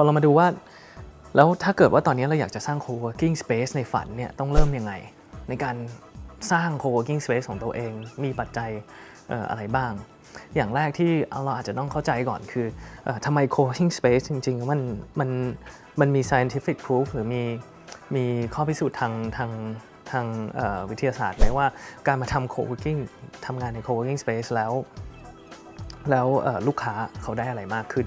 อเรามาดูว่า แล้วถ้าเกิดว่าตอนนี้เราอยากจะสร้าง co-working space ในฝันเนี่ยต้องเริ่มยังไง ในการสร้าง co-working space ของตัวเองมีปัจจัยอออะไรบ้าง อย่างแรกที่เราอาจจะต้องเข้าใจก่อนคืออทำไม co-working space จริงๆ มันมันมันมี scientific proof หรือมีมีข้อพิสูจน์ทางทางทางวิทยาศาสตร์ไหมว่าการมาทำ co-working ทำงานใน co-working space แล้ว แล้วลูกค้าเขาได้อะไรมากขึ้น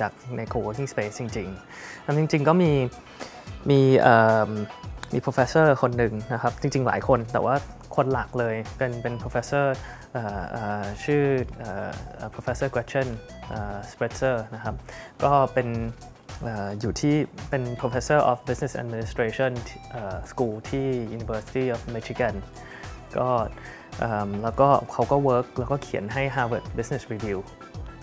จากใน co-working space จริงๆแล้วจริง ๆ ก็มีมีมี professor คนหนึ่งนะครับ จริง ๆ หลายคนแต่ว่าคนหลักเลยเป็นเป็น professor ชื่ออ professor Gretchen Spritzer นะครับ ก็เป็นอยู่ที่เป็น professor of business administration เอ่ school ที่ University of Michigan ก็แล้วก็เขาก็ work แล้วก็เขียนให้ Harvard Business Review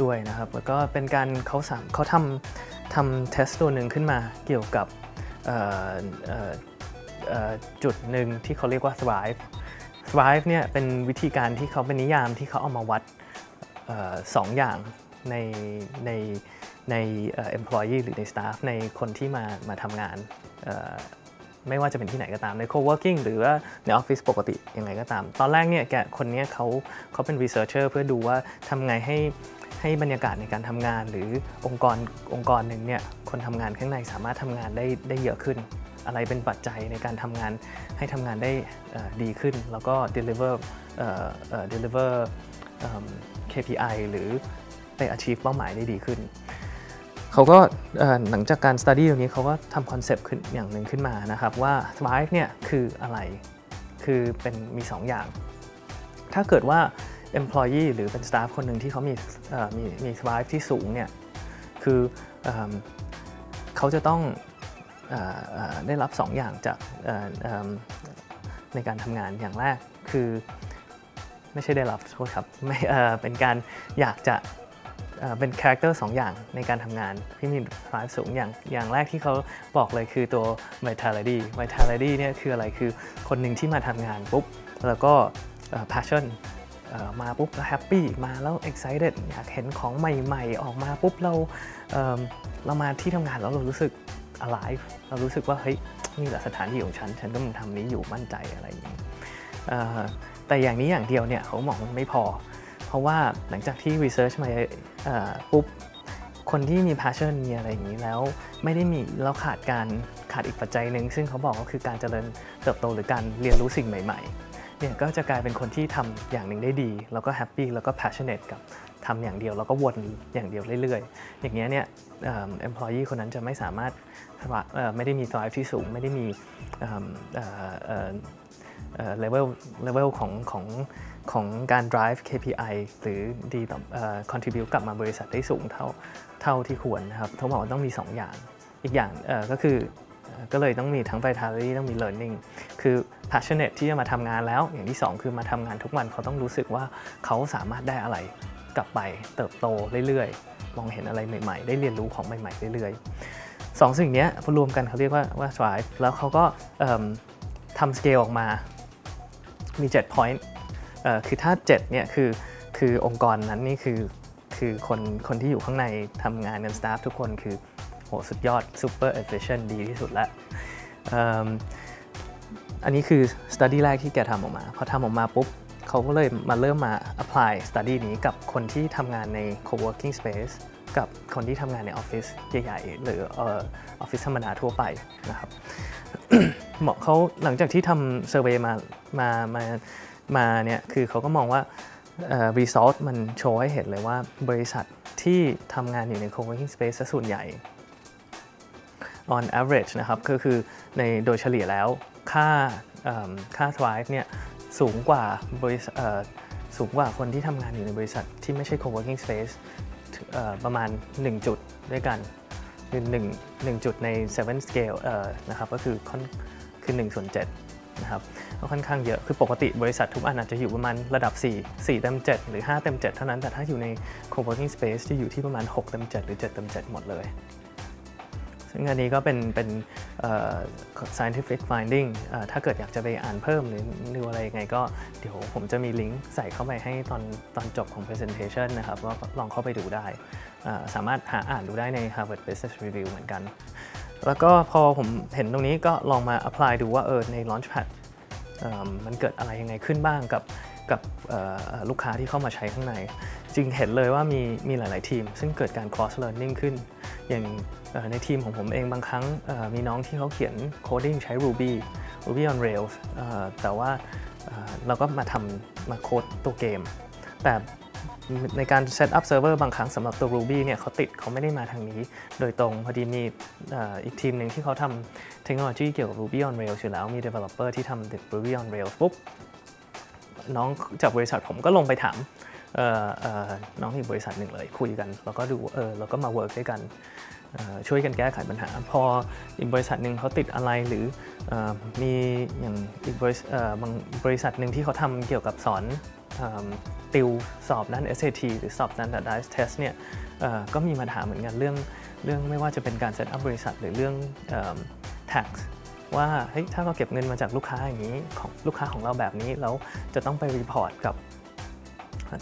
ด้วยนะครับ แล้วก็เป็นการเขาสามเขาทำทำ test ตัวหนึ่งขึ้นมาเกี่ยวกับจุดหนึ่งที่เขาเรียกว่า thrive thrive เนี่ยเป็นวิธีการที่เขาเป็นนิยามที่เขาเอามาวัดออสองอย่างในในใน employee หรือใน staff ในคนที่มามาทำงานไม่ว่าจะเป็นที่ไหนก็ตามใน co-working หรือว่าในออฟฟิศปกติยังไงก็ตาม ตอนแรกเนี่ยแกคนนี้เขาเขาเป็น researcher เพื่อดูว่าทำไงให้ ให้บรรยากาศในการทำงาน หรือองค์กรองค์กรหนึ่งเนี่ยคนทำงานข้างในสามารถทำงานได้ได้เยอะขึ้น อะไรเป็นปัจจัยในการทำงานให้ทำงานได้ดีขึ้น แล้วก็ deliver เอ่อเอ่อ deliver KPI หรือไป achieve เป้าหมายได้ดีขึ้น เขาก็หลังจากการ study ตรงนี้เขาก็ทำคอนเซปต์ขึ้นอย่างหนึ่งขึ้นมานะครับว่า thrive เนี่ยคืออะไร คือเป็นมี 2 อย่าง ถ้าเกิดว่า employee หรือเป็น staff คนหนึ่งที่เขามีมีมี thrive ที่สูงเนี่ยคือเอเขาจะต้องออได้รับ 2 อย่างจากในการทำงานอย่างแรกคือไม่ใช่ได้รับโทษครับไม่เเป็นการอยากจะเเป็น character สองอย่างในการทำงานที่มี thrive สูงอย่างอย่างแรกที่เขาบอกเลยคือตัว vitality vitality เนี่ยคืออะไรคือคนหนึ่งที่มาทำงานปุ๊บ แล้วก็ passion มาปุ๊บแล้ว happy มาแล้ว excited อยากเห็นของใหม่ๆ ออกมาปุ๊บเราเเรามาที่ทำงานแล้วเรารู้สึก alive เรารู้สึกว่าเฮ้ยนี่แหละสถานที่ของฉัน ฉันก็มันทำนี้อยู่มั่นใจอะไรอย่างนี้แต่อย่างนี้อย่างเดียวเนี่ยเขาบอกมันไม่พอ เพราะว่าหลังจากที่ research มาปุ๊บคนที่มี passion มีอะไรอย่างนี้แล้วไม่ได้มีแล้วขาดการขาดอีกปัจจัยหนึ่งซึ่งเขาบอกก็คือการเจริญเติบโตหรือการเรียนรู้สิ่งใหม่ ๆ เนี่ยก็จะกลายเป็นคนที่ทำอย่างหนึ่งได้ดี แล้วก็ happy แล้วก็ passionate กับทำอย่างเดียว แล้วก็วนอย่างเดียวเรื่อยๆ อย่างเงี้ยเนี่ยเอิ่ม employee คนนั้นจะไม่สามารถไม่ได้มี drive ที่สูง ไม่ได้มีเลเวลเลเวลของของของการ drive KPI หรือดีต่อเอ่อ contribute กลับมาบริษัทได้สูงเท่าเท่าที่ควรนะครับเขาบอกว่าต้องมี 2 อย่าง อีกอย่างก็คือ ก็เลยต้องมีทั้ง vitality ต้องมี learning คือ passionate ที่จะมาทำงานแล้ว อย่างที่ 2 คือมาทำงานทุกวันเขาต้องรู้สึกว่าเขาสามารถได้อะไรกลับไปเติบโตเรื่อยๆ มองเห็นอะไรใหม่ๆ ได้เรียนรู้ของใหม่ๆ เรื่อยๆสองสิ่งนี้พอรวมกันเขาเรียกว่าว่า drive แล้วเขาก็ทำสเกลออกมา มี 7 point คือถ้า 7 เนี่ยคือคือองค์กรนั้นนี่คือคือคนคนที่อยู่ข้างในทำงานกัน staff ทุกคนคือ หสุดยอด super efficient ดีที่สุดแล้วอันนี้คือ study แรกที่แกทำออกมาพอทำออกมาปุ๊บเขาก็เลยมาเริ่มมา apply study นี้กับคนที่ทำงานใน co-working space กับคนที่ทำงานในออฟฟิศใหญ่ๆ หรือออฟฟิศธรรมดาทั่วไปนะครับเหมาะเขาหลังจากที่ทำเซอร์เวยมามามามาเนี่ยคือเขาก็มองว่ารีซอสมันโชว์ให้เห็นเลยว่าบริษัทที่ทำงานอยู่ใน co-working space ซส่วนใหญ่ on average นะครับก็คือในโดยเฉลี่ยแล้วค่าค่า thrive เนี่ยสูงกว่าบริษัทสูงกว่าคนที่ทำงานอยู่ในบริษัทที่ไม่ใช่ co-working space เอ่อประมาณ 1 จุดด้วยกันคือ1 1จุดใน 7 scale เอ่อนะครับก็คือค่อนคือ1ส่วน7นะครับก็ค่อนข้างเยอะคือปกติบริษัททุกอันอาจจะอยู่ประมาณระดับ 4 4เต็ม7 หรือ 5 เต็ม 7 เท่านั้นแต่ถ้าอยู่ใน co-working space จะอยู่ที่ประมาณ 6 เต็ม 7 หรือ 7 เต็ม 7 หมดเลย ซึ่งอันนี้ก็เป็นเป็น scientific finding ถ้าเกิดอยากจะไปอ่านเพิ่มหรือดูอะไรยังไงก็เดี๋ยวผมจะมีลิงก์ใส่เข้าไปให้ตอนตอนจบของ presentation นะครับก็ลองเข้าไปดูได้ สามารถหาอ่านดูได้ใน Harvard Business Review เหมือนกัน แล้วก็พอผมเห็นตรงนี้ก็ลองมา apply ดูว่าเออใน Launchpad มันเกิดอะไรยังไงขึ้นบ้างกับกับลูกค้าที่เข้ามาใช้ข้างใน จริงเห็นเลยว่ามีมีหลาย ๆ ทีม ซึ่งเกิดการ cross learning ขึ้น อย่างในทีมของผมเองบางครั้งมีน้องที่เขาเขียน coding ใช้ Ruby Ruby on Rails แต่ว่าเราก็มาทำมาโค้ดตัวเกม แต่ในการ set up server บางครั้งสำหรับตัว Ruby เนี่ยเขาติดเขาไม่ได้มาทางนี้ โดยตรงพอดีมีอีกทีมหนึ่งที่เขาทำเทคโนโลยีเกี่ยวกับ Ruby on Rails อยู่แล้ว มี developer ที่ทำ Ruby on Rails ปุ๊บน้องจากบริษัทผมก็ลงไปถาม น้องอีกบริษัทหนึ่งเลยคุยกัน แล้วก็ดูเออเราก็มา work ด้วยกันช่วยกันแก้ไขปัญหา พออีกบริษัทหนึ่งเขาติดอะไรหรืออมีอย่างอีกบริษัทเออบางบริษัทหนึ่งที่เขาทำเกี่ยวกับสอนเอิ่มติวสอบด้าน SAT หรือสอบ standardized test เนี่ยก็มีมาถามเหมือนกันเรื่องเรื่องไม่ว่าจะเป็นการ set up บริษัทหรือเรื่องเอิ่ม tax ว่าเฮ้ยถ้าเราเก็บเงินมาจากลูกค้าอย่างนี้ของลูกค้าของเราแบบนี้แล้วจะต้องไป report กับ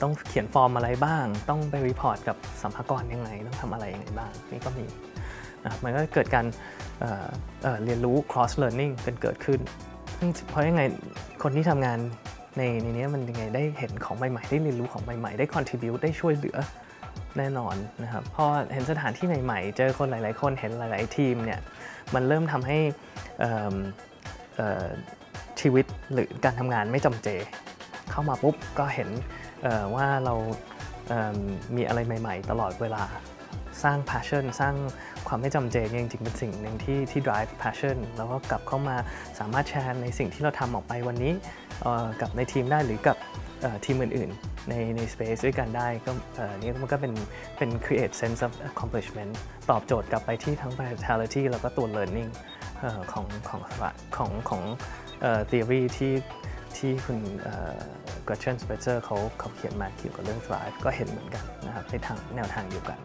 ต้องเขียนฟอร์มอะไรบ้าง ต้องไป report กับสรรพากรยังไง ต้องทำอะไรยังไงบ้าง นี่ก็มีนะครับมันก็เกิดการเเเรียนรู้ cross learning กันเกิดขึ้น เพราะยังไงคนที่ทำงานในในนี้มันยังไงได้เห็นของใหม่ๆ ได้เรียนรู้ของใหม่ๆ ได้ contribute ได้ช่วยเหลือแน่นอนนะครับพอเห็นสถานที่ใหม่ๆ เจอคนหลายๆ คนเห็นหลายๆทีมเนี่ยมันเริ่มทำให้ชีวิตหรือการทำงานไม่จำเจ เข้ามาปุ๊บก็เห็น ว่าเรามีอะไรใหม่ ๆ ตลอดเวลาสร้าง passion สร้างความไม่จำเจจริงๆเป็นสิ่งหนึ่งที่ที่ drive passion แล้วก็กลับเข้ามาสามารถแชร์ในสิ่งที่เราทำออกไปวันนี้กับในทีมได้หรือกับทีมอื่นๆ ในใน space ด้วยกันได้ก็อ่อนี่มันก็เป็นเป็น create sense of accomplishment ตอบโจทย์กลับไปที่ทั้ง vitality แล้วก็ตัว learning ของของของของ theory ที่ที่คุณ เอ่อ Gretchen Spitzer เขาเขาเขียนมาเกี่ยวกับเรื่อง thrive ก็เห็นเหมือนกันนะครับในทางแนวทางเดียวกัน